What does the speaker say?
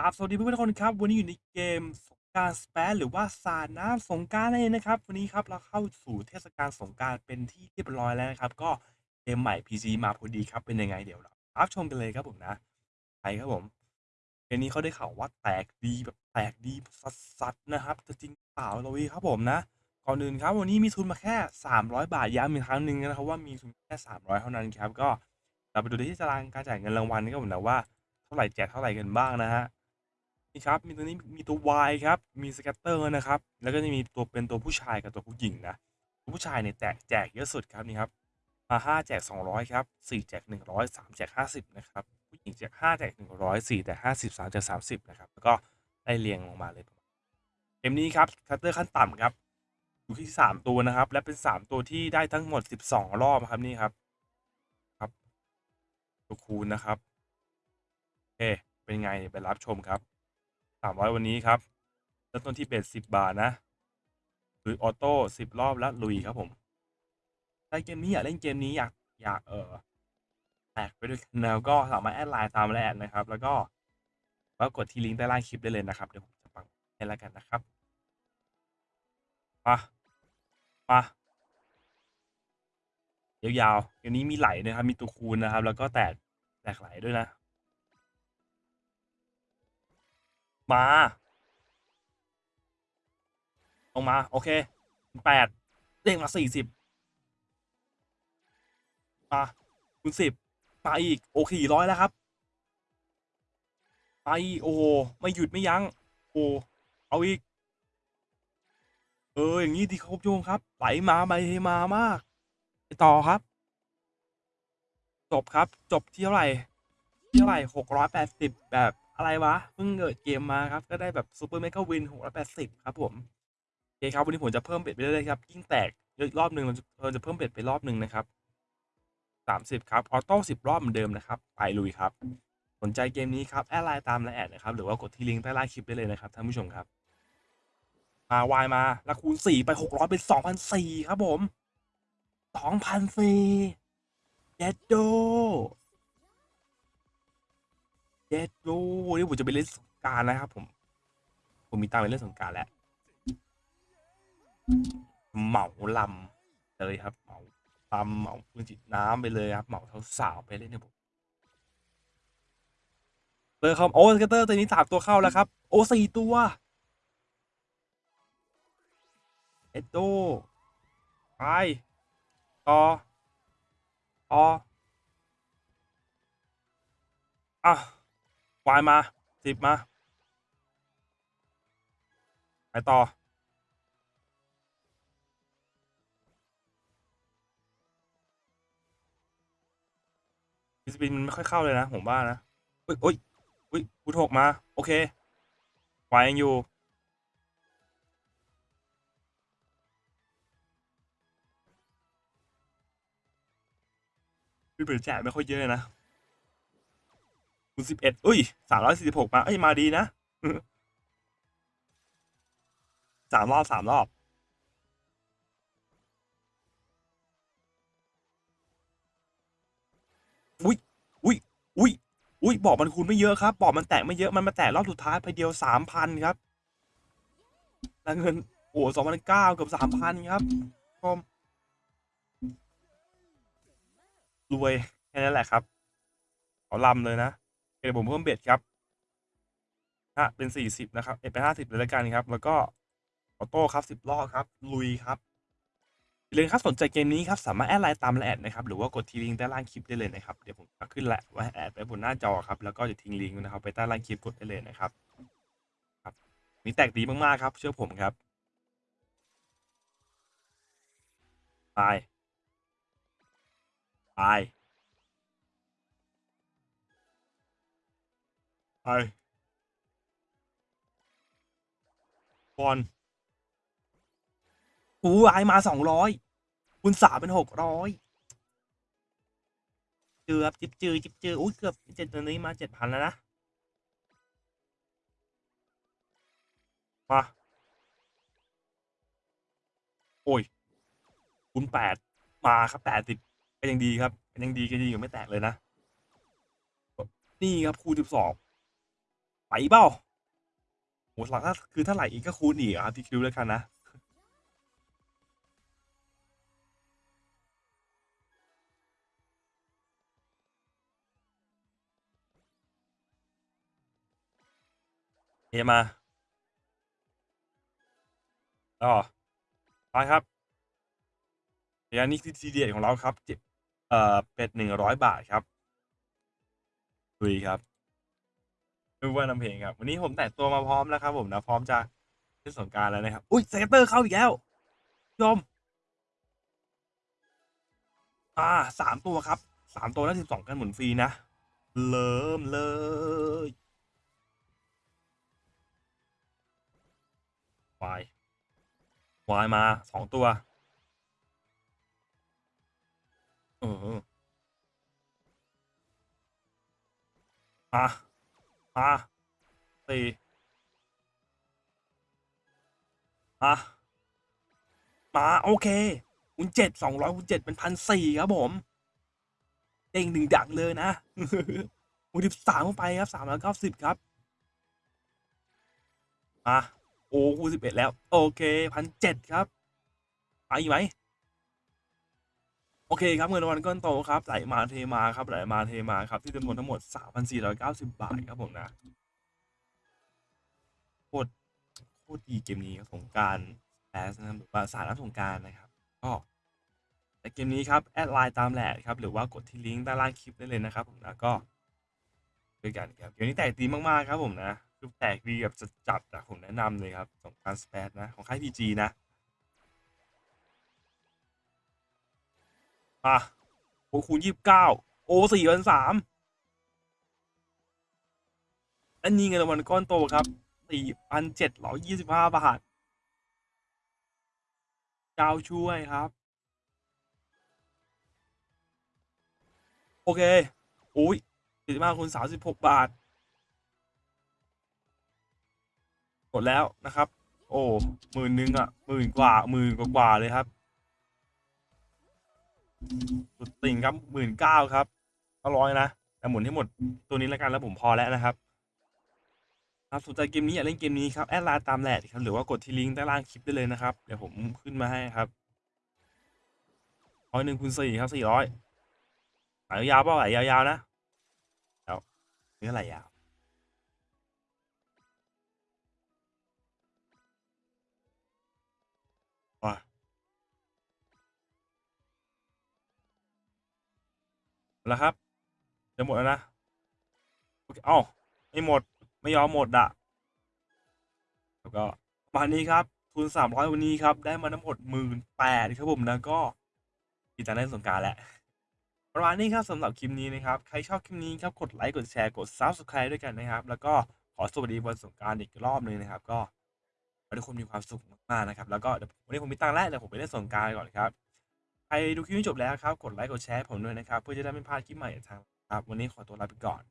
ครับสวัสดีเพื่อนๆทุกคนครับ วันนี้อยู่ในเกมสงกานต์สเปซหรือว่าสาดน้ำสงกานต์นั่นเองนะครับ วันนี้ครับเราเข้าสู่เทศกาลสงกานต์เป็นที่เรียบร้อยแล้วนะครับ ก็เกมใหม่ PC มาพอดีครับเป็นยังไงเดี๋ยวเรารับชมกันเลยครับผมนะไปครับผมเกมนี้เขาได้ข่าวว่าแตกดีแบบแตกดีสัสๆนะครับจะจริงเปล่าเราวีครับผมนะ ก่อนอื่นครับวันนี้มีทุนมาแค่ 300 บาทย้ำอีกครั้งหนึ่งนะครับว่ามีทุนแค่ 300 เท่านั้นครับก็เราไปดูที่ตารางการจ่ายเงินรางวัลกันครับผมนะว่าเท่าไหร่แจกเท่าไหร่กันบ้างนะฮะ นี่ครับ มีตัวนี้มีตัว wild ครับ มี scatter นะครับ แล้วก็จะมีตัวเป็นตัวผู้ชายกับตัวผู้หญิงนะ ตัวผู้ชายเนี่ยแจกแจกเยอะสุดครับนี่ครับมาห้าแจกสองร้อยครับสี่แจกหนึ่งร้อยสามแจกห้าสิบนะครับ ผู้หญิงแจกห้าแจกหนึ่งร้อยสี่แจกห้าสิบสามแจกสามสิบนะครับ แล้วก็ไล่เรียงลงมาเลยเกมนี้ครับ scatter ขั้นต่ำครับอยู่ที่สามตัวนะครับ และเป็นสามตัวที่ได้ทั้งหมดสิบสองรอบครับนี่ครับ ครับตัวคูณนะครับโอเคเป็นไงไปรับชมครับ สามร้อยวันนี้ครับเริ่มต้นที่ bet สิบบาทนะหรือ auto สิบรอบแล้วลุยครับผมใช้เกมนี้อยากเล่นเกมนี้อยากอยากเออแตกไปด้วยกันแล้วก็สามารถ add ไลน์ตาม add นะครับ แล้วก็แล้วกดที่ลิงก์ใต้ล่างคลิปได้เลยนะครับเดี๋ยวผมจะปังให้แล้วกันนะครับมามายาวๆเกมนี้มีไหลนะครับ มีตัวคูณนะครับ แล้วก็แตกแตกไหลด้วยนะ มาลงมา โอเคแปดเด้งมาสี่สิบมาคูณสิบมาอีก โอเคร้อยแล้วครับไปอีโอ้โหไม่หยุดไม่ยั้งโอ้เอาอีก เออ อย่างนี้ดีครับโยงครับ ไหลมาไปมามาก ไปต่อครับ จบครับ จบที่เท่าไหร่ที่เท่าไหร่หกร้อยแปดสิบแบบ อะไรวะเพิ่งเกิดเกมมาครับ ก็ได้แบบ super mega win หกร้อยแปดสิบครับผมโอเคครับวันนี้ผมจะเพิ่ม bet ไปเรื่อยๆครับยิ่งแตกเยอะรอบหนึ่งเราจะเราจะเพิ่ม bet ไปรอบหนึ่งนะครับสามสิบครับ auto สิบรอบเหมือนเดิมนะครับไปลุยครับ สนใจเกมนี้ครับ add ไลน์ตามไลน์ add นะครับหรือว่ากดที่ลิงก์ใต้ล่างคลิปได้เลยนะครับท่านผู้ชมครับมาวายมาแล้วคูณสี่ไปหกร้อยเป็นสองพันสี่ครับผมสองพันสี่เจ็ดโด เจ็ดโดนี่ผมจะไปเล่นสงกรานต์นะครับ ผม ผมมีตังไปเล่นสงกรานต์แล้วเหมาลำเลยครับเหมาลำเหมาพื้นจิตน้ำไปเลยครับเหมาเท้าสาวไปเล่นเนี่ยผมเตอร์ครับโอ้สเกตเตอร์ตัวนี้สามตัวเข้าแล้วครับ โอ้สี่ตัวเอ็ดโดไปต่อต่ออะ วายมาสิบมา ไปต่อฟิสปินมันไม่ค่อยเข้าเลยนะ ผมว่านะอุ้ยอุ้ยอุ้ยพุทหกมา โอเควายยังอยู่พี่เปิดแจกไม่ค่อยเยอะนะ คุณสิบเอ็ดอุ้ยสามร้อยสี่สิบหกมา เอ้ย มาดีนะสามรอบสามรอบ อุ้ย อุ้ย อุ้ย อุ้ย บอกมันคูณไม่เยอะครับ บอกมันแตะไม่เยอะ มันมาแตะรอบสุดท้ายไปเดียวสามพันครับแล้วเงิน โอ้สองพันเก้าเกือบสามพันครับชมรวย แค่นั้นแหละครับ ขอลำเลยนะ ผมเพิ่มเบ็ดครับฮะเป็นสี่สิบนะครับ เอ็ดเป็นห้าสิบเลยแล้วกันครับ แล้วก็ออโต้ครับสิบรอบครับ ลุยครับอย่าลืมครับสนใจเกมนี้ครับ สามารถ add ไลน์ตามไลน์ add นะครับ หรือว่ากดที่ลิงก์ใต้ล่างคลิปได้เลยนะครับ เดี๋ยวผมขึ้นไลน์ add ไว้บนหน้าจอครับ แล้วก็จะทิ้งลิงก์นะครับไปใต้ล่างคลิปกดได้เลยนะครับ ครับ นี่แตกดีมากๆครับ เชื่อผมครับไปไป ไปบอลอูไอมาสองร้อยคุณสามเป็นหกร้อยเกือบจิบจือจิบจืออุ้ยเกือบเจ็ดตัวนี้มาเจ็ดพันแล้วนะ มา โอ้ยคุณแปดมาครับแปดสิบก็ยังดีครับก็ยังดีก็ดีอยู่ไม่แตกเลยนะ นี่ครับคูณสิบสอง ไหลเปล่าโหหลักถ้าคือถ้าไหลอีกก็คูณอีกครับที่คิวแล้วกันนะเทมาก็ไปครับเดี๋ยวนี้คือทีเดียของเราครับเจ็ดเอ่อเป็ดหนึ่งร้อยบาทครับลุยครับ ดูว่านำเพลงครับ วันนี้ผมแต่งตัวมาพร้อมแล้วครับ ผมนะพร้อมจะเล่นสงการแล้วนะครับ อุ้ยเซเตอร์เข้าอีกแล้วยอมอ่าสามตัวครับสามตัวแล้วสิบสองกันหมุนฟรีนะเริ่มเลยวายวายมาสองตัวเออมา มาสี่มามาโอเคคูณเจ็ดสองร้อยคูณเจ็ดเป็นพันสี่ครับผมเด้งหนึ่งดังเลยนะคูณสิบสามเข้าไปครับสามร้อยเก้าสิบครับมาโอ้คูณสิบเอ็ดแล้ว โอเคพันเจ็ดครับไปอีกไหม โอเคครับเงินรางวัลก้อนโตครับไหลมาเทมาครับไหลมาเทมาครับที่จำนวนทั้งหมด 3,490 บาทครับผมนะโคตรโคตรดีเกมนี้ครับสงการแอสนะครับหรือว่าสารน้ำสงการนะครับก็ในเกมนี้ครับแอดไลน์ตามแหละครับหรือว่ากดที่ลิงก์ด้านล่างคลิปได้เลยนะครับผมนะก็ด้วยกันครับเกมนี้แตกดีมากๆครับผมนะคือแตกดีแบบจัดๆอะผมแนะนำเลยครับสงการสเปซนะของค่ายพีจีนะ อะโอ้คูณยี่สิบเก้าโอสี่พันสามอันนี้เงินรางวัลก้อนโตครับสี่พันเจ็ดร้อยยี่สิบห้าบาทเจ้าช่วยครับ โอเคโอ้ยสี่สิบห้าคูณสามสิบหกบาทกดแล้วนะครับ โอ้หมื่นหนึ่งอะหมื่นกว่าหมื่นกว่าเลยครับ สุดติ่งครับหมื่นเก้าครับก็ร้อยนะแต่หมุนให้หมดตัวนี้แล้วกันแล้วผมพอแล้วนะครับครับสนใจเกมนี้อยากเล่นเกมนี้ครับแอดไลน์ตามแหละครับหรือว่ากดที่ลิงก์ใต้ล่างคลิปได้เลยนะครับเดี๋ยวผมขึ้นมาให้ครับร้อยหนึ่งคูณสี่ครับสี่ร้อยไหลยาวเปล่าไหลยาวๆนะแล้วนี่ไหลยาว แล้วครับ จะหมดแล้วนะโอเคเอ้าไม่หมดไม่ยอมหมดอะแล้วก็ประมาณนี้ครับทุนสามร้อยวันนี้ครับ ได้มาทั้งหมดหมื่นแปดครับผมนะก็กีตารเล่นสงกรารแหละประมาณนี้ครับสำหรับคลิปนี้นะครับ ใครชอบคลิปนี้ครับ กดไลค์กดแชร์กด subscribe ด้วยกันนะครับ แล้วก็ขอสวัสดีวันสงการอีกรอบหนึงนะครับ ก็ขอให้ทุกคนมีความสุขมากๆนะครับ แล้วก็วันนี้ผมมีตังค์แล้วเดี๋ยวผมไปเล่นสงการก่อนครับ ใครดูคลิปนี้จบแล้วครับ กดไลค์ กดแชร์ผมด้วยนะครับ เพื่อจะได้ไม่พลาดคลิปใหม่จากทางครับ วันนี้ขอตัวลาไปก่อน